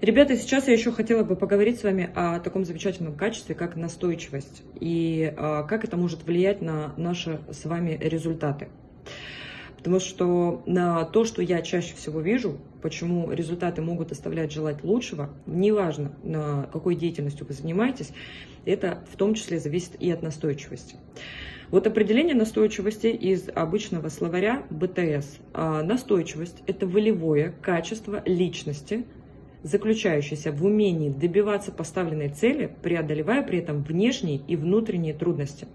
Ребята, сейчас я еще хотела бы поговорить с вами о таком замечательном качестве, как настойчивость, и а, как это может влиять на наши с вами результаты. Потому что на то, что я чаще всего вижу, почему результаты могут оставлять желать лучшего, неважно, на какой деятельностью вы занимаетесь, это в том числе зависит и от настойчивости. Вот определение настойчивости из обычного словаря БТС. А, настойчивость – это волевое качество личности, заключающееся в умении добиваться поставленной цели, преодолевая при этом внешние и внутренние трудности.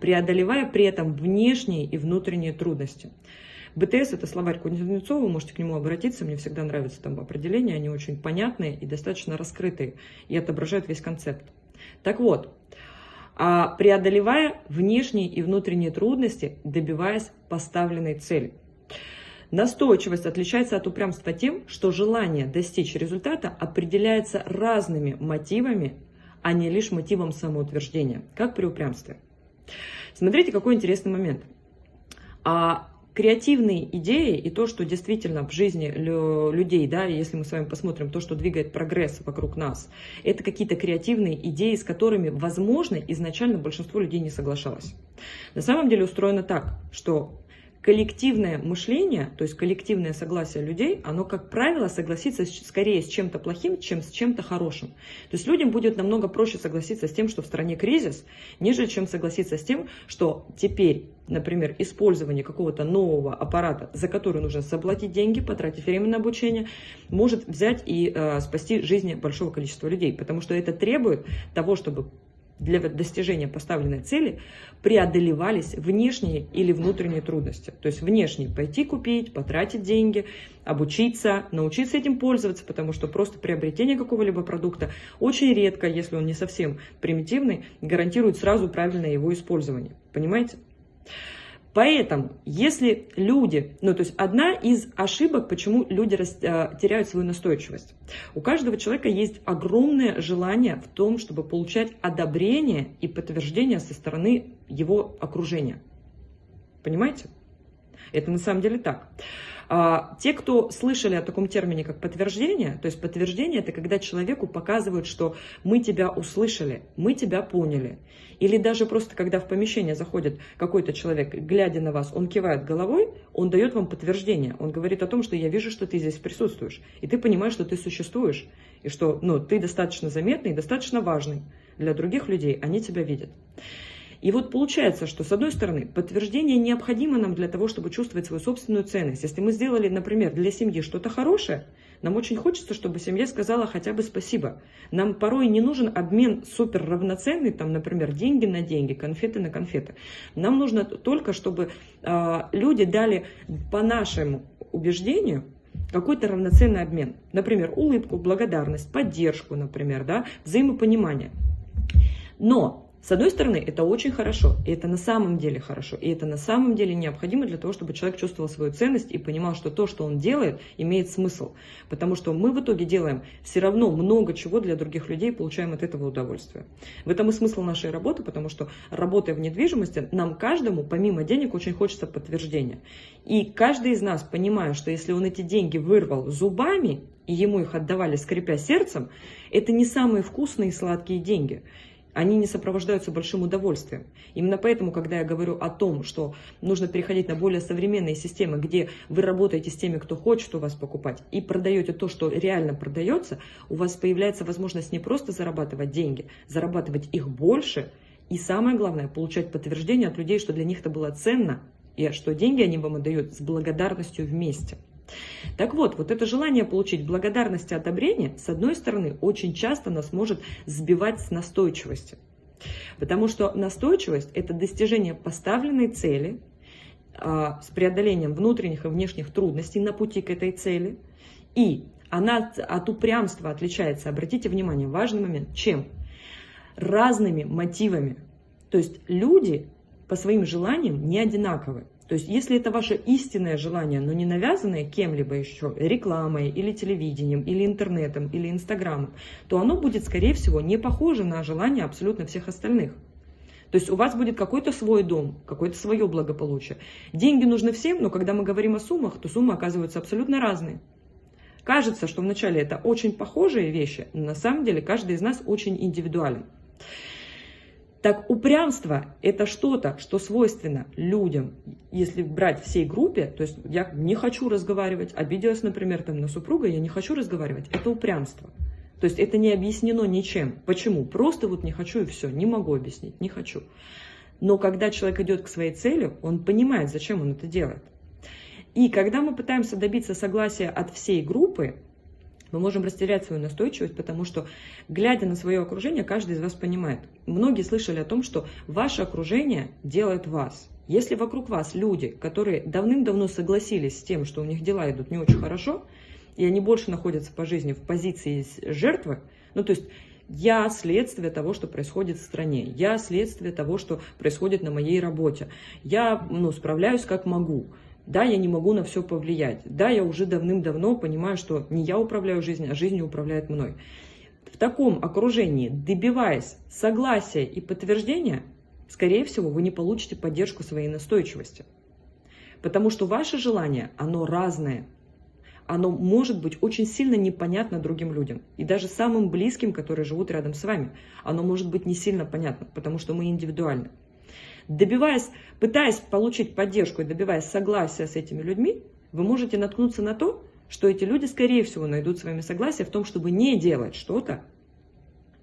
Преодолевая при этом внешние и внутренние трудности. БТС – это словарь Кузнецова, вы можете к нему обратиться, мне всегда нравятся там определения, они очень понятные и достаточно раскрытые, и отображают весь концепт. Так вот, а преодолевая внешние и внутренние трудности, добиваясь поставленной цели. Настойчивость отличается от упрямства тем, что желание достичь результата определяется разными мотивами, а не лишь мотивом самоутверждения, как при упрямстве. Смотрите, какой интересный момент. А креативные идеи и то, что действительно в жизни людей, да, если мы с вами посмотрим то, что двигает прогресс вокруг нас, это какие-то креативные идеи, с которыми, возможно, изначально большинство людей не соглашалось. На самом деле устроено так, что коллективное мышление, то есть коллективное согласие людей, оно, как правило, согласится скорее с чем-то плохим, чем с чем-то хорошим. То есть людям будет намного проще согласиться с тем, что в стране кризис, нежели чем согласиться с тем, что теперь, например, использование какого-то нового аппарата, за который нужно заплатить деньги, потратить время на обучение, может взять и э, спасти жизни большого количества людей. Потому что это требует того, чтобы для достижения поставленной цели преодолевались внешние или внутренние трудности. То есть внешние пойти купить, потратить деньги, обучиться, научиться этим пользоваться, потому что просто приобретение какого-либо продукта очень редко, если он не совсем примитивный, гарантирует сразу правильное его использование. Понимаете? Поэтому, если люди, ну то есть одна из ошибок, почему люди э, теряют свою настойчивость. У каждого человека есть огромное желание в том, чтобы получать одобрение и подтверждение со стороны его окружения. Понимаете? Это на самом деле так. А, те, кто слышали о таком термине, как подтверждение, то есть подтверждение – это когда человеку показывают, что мы тебя услышали, мы тебя поняли. Или даже просто, когда в помещение заходит какой-то человек, глядя на вас, он кивает головой, он дает вам подтверждение. Он говорит о том, что я вижу, что ты здесь присутствуешь, и ты понимаешь, что ты существуешь, и что ну, ты достаточно заметный, достаточно важный для других людей, они тебя видят. И вот получается, что с одной стороны, подтверждение необходимо нам для того, чтобы чувствовать свою собственную ценность. Если мы сделали, например, для семьи что-то хорошее, нам очень хочется, чтобы семья сказала хотя бы спасибо. Нам порой не нужен обмен супер равноценный, там, например, деньги на деньги, конфеты на конфеты. Нам нужно только, чтобы э, люди дали по нашему убеждению какой-то равноценный обмен. Например, улыбку, благодарность, поддержку, например, да, взаимопонимание. Но с одной стороны, это очень хорошо, и это на самом деле хорошо, и это на самом деле необходимо для того, чтобы человек чувствовал свою ценность и понимал, что то, что он делает, имеет смысл. Потому что мы в итоге делаем все равно много чего для других людей, получаем от этого удовольствие. В этом и смысл нашей работы, потому что работая в недвижимости, нам каждому, помимо денег, очень хочется подтверждения. И каждый из нас, понимая, что если он эти деньги вырвал зубами, и ему их отдавали, скрипя сердцем, это не самые вкусные и сладкие деньги они не сопровождаются большим удовольствием. Именно поэтому, когда я говорю о том, что нужно переходить на более современные системы, где вы работаете с теми, кто хочет у вас покупать, и продаете то, что реально продается, у вас появляется возможность не просто зарабатывать деньги, зарабатывать их больше, и самое главное, получать подтверждение от людей, что для них это было ценно, и что деньги они вам отдают с благодарностью вместе. Так вот, вот это желание получить благодарность и одобрение, с одной стороны, очень часто нас может сбивать с настойчивости. Потому что настойчивость – это достижение поставленной цели а, с преодолением внутренних и внешних трудностей на пути к этой цели. И она от упрямства отличается, обратите внимание, важный момент, чем? Разными мотивами. То есть люди по своим желаниям не одинаковы. То есть, если это ваше истинное желание, но не навязанное кем-либо еще, рекламой, или телевидением, или интернетом, или инстаграмом, то оно будет, скорее всего, не похоже на желание абсолютно всех остальных. То есть у вас будет какой-то свой дом, какое-то свое благополучие. Деньги нужны всем, но когда мы говорим о суммах, то суммы оказываются абсолютно разные. Кажется, что вначале это очень похожие вещи, но на самом деле каждый из нас очень индивидуален. Так упрямство – это что-то, что свойственно людям, если брать всей группе, то есть я не хочу разговаривать, обиделась, например, там, на супруга, я не хочу разговаривать, это упрямство. То есть это не объяснено ничем. Почему? Просто вот не хочу и все, не могу объяснить, не хочу. Но когда человек идет к своей цели, он понимает, зачем он это делает. И когда мы пытаемся добиться согласия от всей группы, мы можем растерять свою настойчивость, потому что, глядя на свое окружение, каждый из вас понимает. Многие слышали о том, что ваше окружение делает вас. Если вокруг вас люди, которые давным-давно согласились с тем, что у них дела идут не очень хорошо, и они больше находятся по жизни в позиции жертвы, ну то есть я следствие того, что происходит в стране. Я следствие того, что происходит на моей работе. Я ну, справляюсь как могу. Да, я не могу на все повлиять. Да, я уже давным-давно понимаю, что не я управляю жизнью, а жизнь управляет мной. В таком окружении, добиваясь согласия и подтверждения, скорее всего, вы не получите поддержку своей настойчивости. Потому что ваше желание, оно разное оно может быть очень сильно непонятно другим людям. И даже самым близким, которые живут рядом с вами, оно может быть не сильно понятно, потому что мы индивидуальны. Добиваясь, пытаясь получить поддержку и добиваясь согласия с этими людьми, вы можете наткнуться на то, что эти люди, скорее всего, найдут с вами согласие в том, чтобы не делать что-то,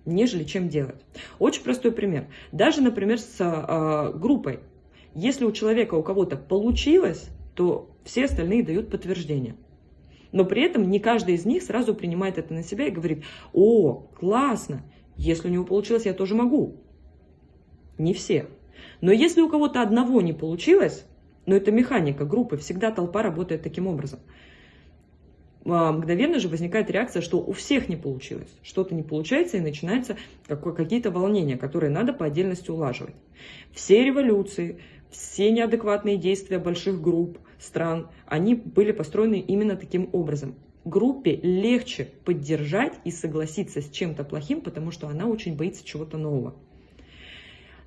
нежели чем делать. Очень простой пример. Даже, например, с э, группой. Если у человека, у кого-то получилось, то все остальные дают подтверждение но при этом не каждый из них сразу принимает это на себя и говорит, о, классно, если у него получилось, я тоже могу. Не все. Но если у кого-то одного не получилось, но это механика группы, всегда толпа работает таким образом. А, мгновенно же возникает реакция, что у всех не получилось. Что-то не получается и начинаются какие-то волнения, которые надо по отдельности улаживать. Все революции, все неадекватные действия больших групп, стран, они были построены именно таким образом. Группе легче поддержать и согласиться с чем-то плохим, потому что она очень боится чего-то нового.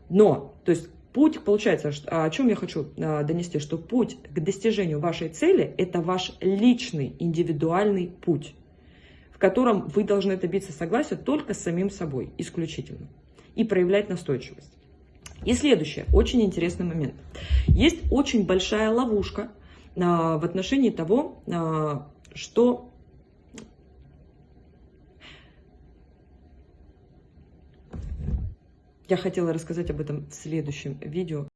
Но, то есть путь, получается, о чем я хочу а, донести, что путь к достижению вашей цели – это ваш личный, индивидуальный путь, в котором вы должны добиться согласия только с самим собой, исключительно, и проявлять настойчивость. И следующее, очень интересный момент. Есть очень большая ловушка а, в отношении того, а, что я хотела рассказать об этом в следующем видео.